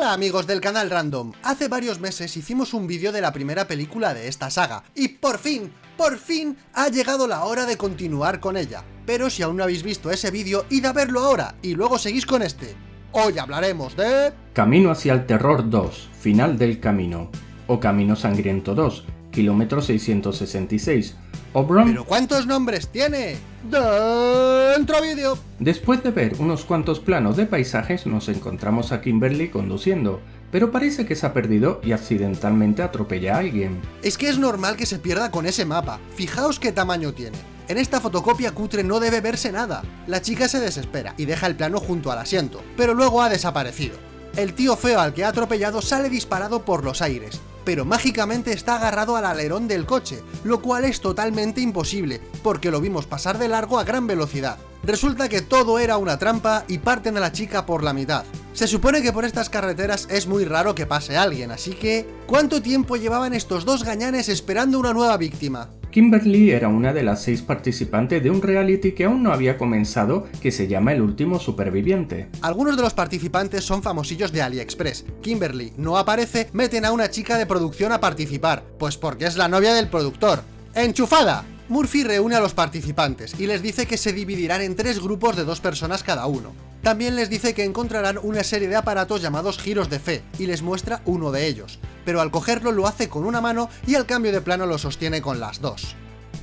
Hola amigos del canal Random, hace varios meses hicimos un vídeo de la primera película de esta saga, y por fin, por fin, ha llegado la hora de continuar con ella. Pero si aún no habéis visto ese vídeo, id a verlo ahora, y luego seguís con este. Hoy hablaremos de... Camino hacia el Terror 2, Final del Camino, o Camino Sangriento 2, kilómetro 666, ¿Pero cuántos nombres tiene? ¡Dentro vídeo! Después de ver unos cuantos planos de paisajes nos encontramos a Kimberly conduciendo, pero parece que se ha perdido y accidentalmente atropella a alguien. Es que es normal que se pierda con ese mapa, fijaos qué tamaño tiene. En esta fotocopia cutre no debe verse nada. La chica se desespera y deja el plano junto al asiento, pero luego ha desaparecido. El tío feo al que ha atropellado sale disparado por los aires, pero mágicamente está agarrado al alerón del coche, lo cual es totalmente imposible, porque lo vimos pasar de largo a gran velocidad. Resulta que todo era una trampa y parten a la chica por la mitad. Se supone que por estas carreteras es muy raro que pase alguien, así que... ¿Cuánto tiempo llevaban estos dos gañanes esperando una nueva víctima? Kimberly era una de las seis participantes de un reality que aún no había comenzado que se llama El Último Superviviente. Algunos de los participantes son famosillos de AliExpress. Kimberly no aparece, meten a una chica de producción a participar, pues porque es la novia del productor. ¡Enchufada! Murphy reúne a los participantes y les dice que se dividirán en tres grupos de dos personas cada uno. También les dice que encontrarán una serie de aparatos llamados giros de fe, y les muestra uno de ellos, pero al cogerlo lo hace con una mano y al cambio de plano lo sostiene con las dos.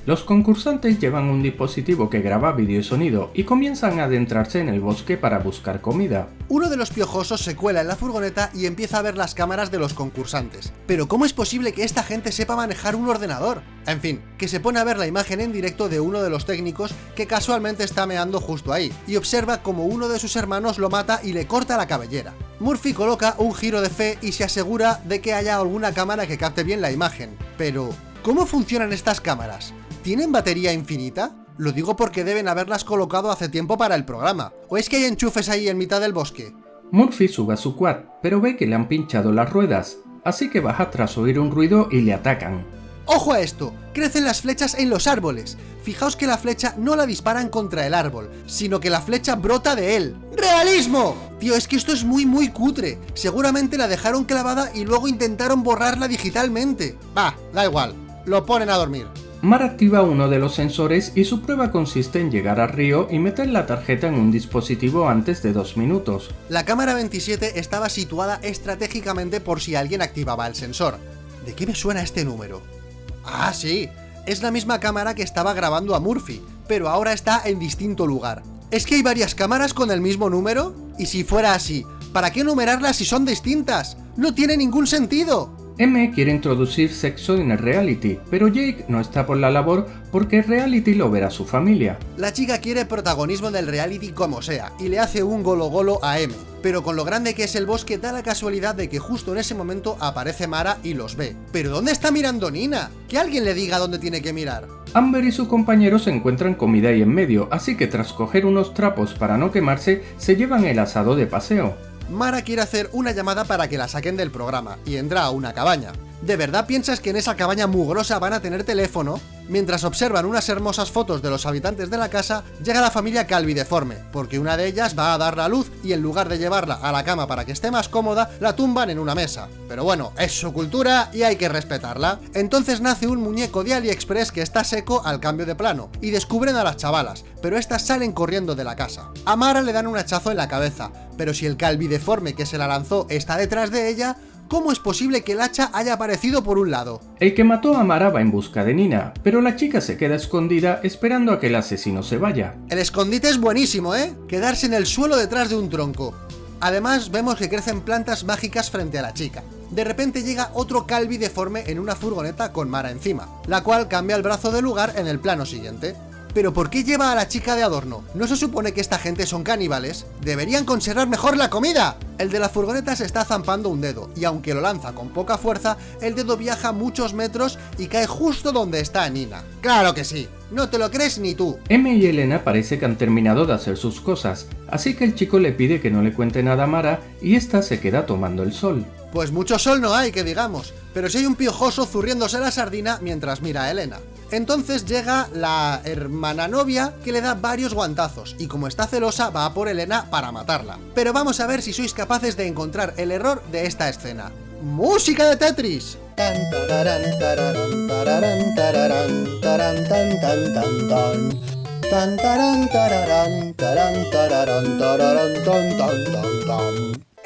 Los concursantes llevan un dispositivo que graba vídeo y sonido y comienzan a adentrarse en el bosque para buscar comida. Uno de los piojosos se cuela en la furgoneta y empieza a ver las cámaras de los concursantes. Pero ¿cómo es posible que esta gente sepa manejar un ordenador? En fin, que se pone a ver la imagen en directo de uno de los técnicos que casualmente está meando justo ahí, y observa como uno de sus hermanos lo mata y le corta la cabellera. Murphy coloca un giro de fe y se asegura de que haya alguna cámara que capte bien la imagen. Pero, ¿cómo funcionan estas cámaras? ¿Tienen batería infinita? Lo digo porque deben haberlas colocado hace tiempo para el programa. ¿O es que hay enchufes ahí en mitad del bosque? Murphy sube a su quad, pero ve que le han pinchado las ruedas, así que baja tras oír un ruido y le atacan. ¡Ojo a esto! Crecen las flechas en los árboles. Fijaos que la flecha no la disparan contra el árbol, sino que la flecha brota de él. ¡Realismo! Tío, es que esto es muy muy cutre. Seguramente la dejaron clavada y luego intentaron borrarla digitalmente. Va, da igual. Lo ponen a dormir. Mar activa uno de los sensores y su prueba consiste en llegar al río y meter la tarjeta en un dispositivo antes de dos minutos. La cámara 27 estaba situada estratégicamente por si alguien activaba el sensor. ¿De qué me suena este número? Ah, sí, es la misma cámara que estaba grabando a Murphy, pero ahora está en distinto lugar. ¿Es que hay varias cámaras con el mismo número? Y si fuera así, ¿para qué numerarlas si son distintas? ¡No tiene ningún sentido! M quiere introducir sexo en el reality, pero Jake no está por la labor porque el reality lo verá su familia. La chica quiere protagonismo del reality como sea, y le hace un golo golo a M, pero con lo grande que es el bosque da la casualidad de que justo en ese momento aparece Mara y los ve. ¿Pero dónde está mirando Nina? Que alguien le diga dónde tiene que mirar. Amber y su compañero se encuentran comida ahí en medio, así que tras coger unos trapos para no quemarse, se llevan el asado de paseo. Mara quiere hacer una llamada para que la saquen del programa, y entra a una cabaña. ¿De verdad piensas que en esa cabaña mugrosa van a tener teléfono? Mientras observan unas hermosas fotos de los habitantes de la casa, llega la familia calvideforme, porque una de ellas va a dar la luz y en lugar de llevarla a la cama para que esté más cómoda, la tumban en una mesa. Pero bueno, es su cultura y hay que respetarla. Entonces nace un muñeco de AliExpress que está seco al cambio de plano, y descubren a las chavalas, pero estas salen corriendo de la casa. A Mara le dan un hachazo en la cabeza, pero si el calvideforme que se la lanzó está detrás de ella, ¿Cómo es posible que el hacha haya aparecido por un lado? El que mató a Mara va en busca de Nina, pero la chica se queda escondida esperando a que el asesino se vaya. El escondite es buenísimo, ¿eh? Quedarse en el suelo detrás de un tronco. Además, vemos que crecen plantas mágicas frente a la chica. De repente llega otro Calvi deforme en una furgoneta con Mara encima, la cual cambia el brazo de lugar en el plano siguiente. ¿Pero por qué lleva a la chica de adorno? ¿No se supone que esta gente son caníbales? ¡Deberían conservar mejor la comida! El de la furgoneta se está zampando un dedo, y aunque lo lanza con poca fuerza, el dedo viaja muchos metros y cae justo donde está Nina. ¡Claro que sí! No te lo crees ni tú. M y Elena parece que han terminado de hacer sus cosas, así que el chico le pide que no le cuente nada a Mara y esta se queda tomando el sol. Pues mucho sol no hay, que digamos, pero si hay un piojoso zurriéndose la sardina mientras mira a Elena. Entonces llega la hermana novia que le da varios guantazos y como está celosa va a por Elena para matarla. Pero vamos a ver si sois capaces de encontrar el error de esta escena. ¡Música de Tetris!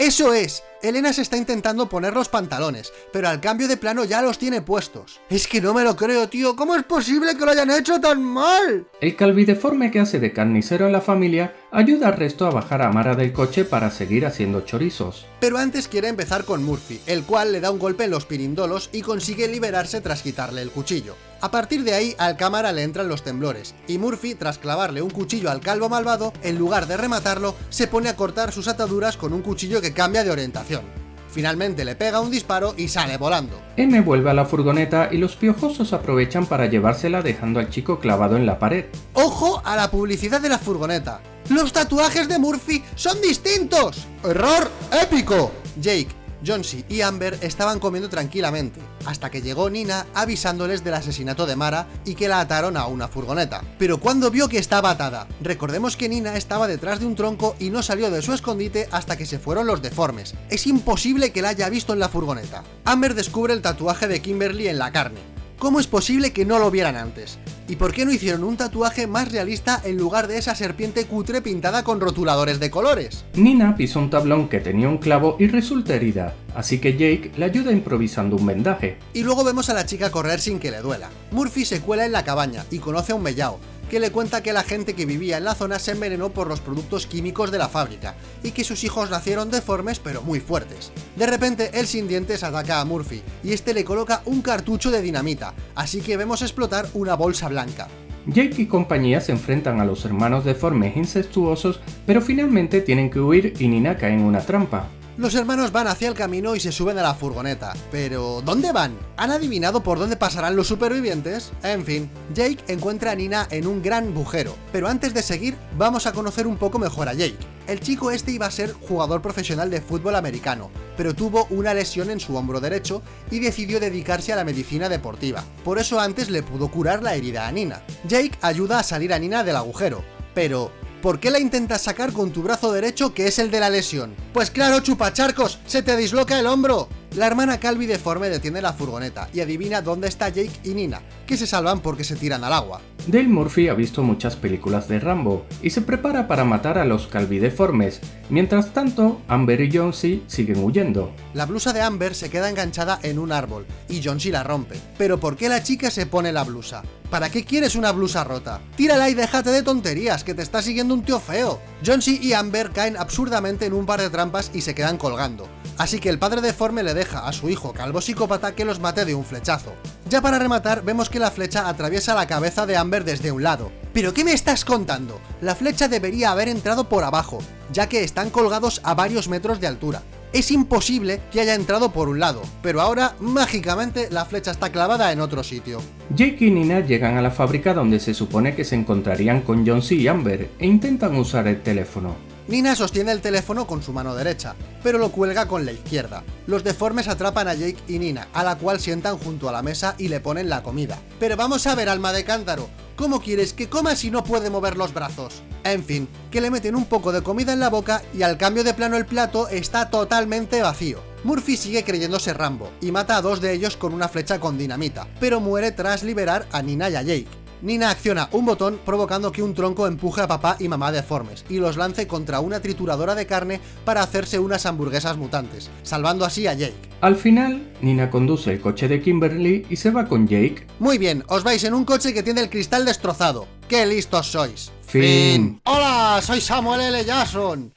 Eso es, Elena se está intentando poner los pantalones, pero al cambio de plano ya los tiene puestos. Es que no me lo creo, tío, ¿cómo es posible que lo hayan hecho tan mal? El calvideforme que hace de carnicero en la familia ayuda al resto a bajar a Mara del coche para seguir haciendo chorizos. Pero antes quiere empezar con Murphy, el cual le da un golpe en los pirindolos y consigue liberarse tras quitarle el cuchillo. A partir de ahí, al cámara le entran los temblores, y Murphy, tras clavarle un cuchillo al calvo malvado, en lugar de rematarlo, se pone a cortar sus ataduras con un cuchillo que cambia de orientación. Finalmente le pega un disparo y sale volando. M vuelve a la furgoneta y los piojosos aprovechan para llevársela dejando al chico clavado en la pared. ¡Ojo a la publicidad de la furgoneta! ¡Los tatuajes de Murphy son distintos! ¡Error épico! Jake, Johnsy y Amber estaban comiendo tranquilamente, hasta que llegó Nina avisándoles del asesinato de Mara y que la ataron a una furgoneta. Pero cuando vio que estaba atada, recordemos que Nina estaba detrás de un tronco y no salió de su escondite hasta que se fueron los deformes. Es imposible que la haya visto en la furgoneta. Amber descubre el tatuaje de Kimberly en la carne. ¿Cómo es posible que no lo vieran antes? ¿Y por qué no hicieron un tatuaje más realista en lugar de esa serpiente cutre pintada con rotuladores de colores? Nina pisó un tablón que tenía un clavo y resulta herida, así que Jake le ayuda improvisando un vendaje. Y luego vemos a la chica correr sin que le duela. Murphy se cuela en la cabaña y conoce a un mellao, que le cuenta que la gente que vivía en la zona se envenenó por los productos químicos de la fábrica, y que sus hijos nacieron deformes pero muy fuertes. De repente, el sin dientes ataca a Murphy, y este le coloca un cartucho de dinamita, así que vemos explotar una bolsa blanca. Jake y compañía se enfrentan a los hermanos deformes incestuosos, pero finalmente tienen que huir y Nina cae en una trampa. Los hermanos van hacia el camino y se suben a la furgoneta. Pero, ¿dónde van? ¿Han adivinado por dónde pasarán los supervivientes? En fin, Jake encuentra a Nina en un gran bujero. Pero antes de seguir, vamos a conocer un poco mejor a Jake. El chico este iba a ser jugador profesional de fútbol americano, pero tuvo una lesión en su hombro derecho y decidió dedicarse a la medicina deportiva. Por eso antes le pudo curar la herida a Nina. Jake ayuda a salir a Nina del agujero, pero ¿Por qué la intentas sacar con tu brazo derecho que es el de la lesión? Pues claro, chupacharcos, se te disloca el hombro. La hermana Calvi deforme detiene la furgoneta y adivina dónde está Jake y Nina, que se salvan porque se tiran al agua. Dale Murphy ha visto muchas películas de Rambo y se prepara para matar a los calvideformes, mientras tanto Amber y Jonesy siguen huyendo. La blusa de Amber se queda enganchada en un árbol y Jonesy la rompe. Pero ¿por qué la chica se pone la blusa? ¿Para qué quieres una blusa rota? Tírala y déjate de tonterías, que te está siguiendo un tío feo. Jonesy y Amber caen absurdamente en un par de trampas y se quedan colgando. Así que el padre deforme le deja a su hijo calvo psicópata que los mate de un flechazo. Ya para rematar, vemos que la flecha atraviesa la cabeza de Amber desde un lado. ¿Pero qué me estás contando? La flecha debería haber entrado por abajo, ya que están colgados a varios metros de altura es imposible que haya entrado por un lado, pero ahora, mágicamente, la flecha está clavada en otro sitio. Jake y Nina llegan a la fábrica donde se supone que se encontrarían con John C. y Amber e intentan usar el teléfono. Nina sostiene el teléfono con su mano derecha, pero lo cuelga con la izquierda. Los deformes atrapan a Jake y Nina, a la cual sientan junto a la mesa y le ponen la comida. Pero vamos a ver, alma de cántaro, ¿cómo quieres que coma si no puede mover los brazos? En fin, que le meten un poco de comida en la boca y al cambio de plano el plato está totalmente vacío. Murphy sigue creyéndose Rambo y mata a dos de ellos con una flecha con dinamita, pero muere tras liberar a Nina y a Jake. Nina acciona un botón provocando que un tronco empuje a papá y mamá deformes y los lance contra una trituradora de carne para hacerse unas hamburguesas mutantes, salvando así a Jake. Al final, Nina conduce el coche de Kimberly y se va con Jake. Muy bien, os vais en un coche que tiene el cristal destrozado. ¡Qué listos sois! Fin. ¡Hola! Soy Samuel L. Jackson.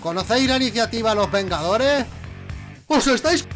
¿Conocéis la iniciativa Los Vengadores? ¡Os estáis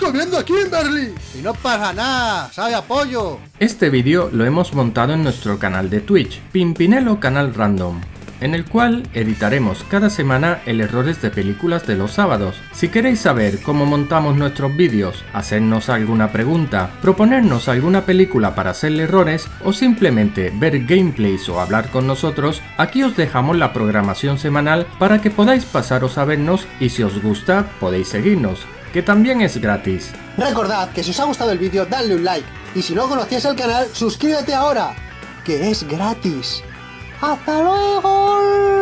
comiendo aquí en Berlín. Y no pasa nada, sabe apoyo. Este vídeo lo hemos montado en nuestro canal de Twitch, Pimpinelo Canal Random, en el cual editaremos cada semana el errores de películas de los sábados. Si queréis saber cómo montamos nuestros vídeos, hacernos alguna pregunta, proponernos alguna película para hacerle errores o simplemente ver gameplays o hablar con nosotros, aquí os dejamos la programación semanal para que podáis pasaros a vernos y si os gusta podéis seguirnos que también es gratis. Recordad que si os ha gustado el vídeo, dadle un like, y si no conocías el canal, suscríbete ahora, que es gratis. ¡Hasta luego!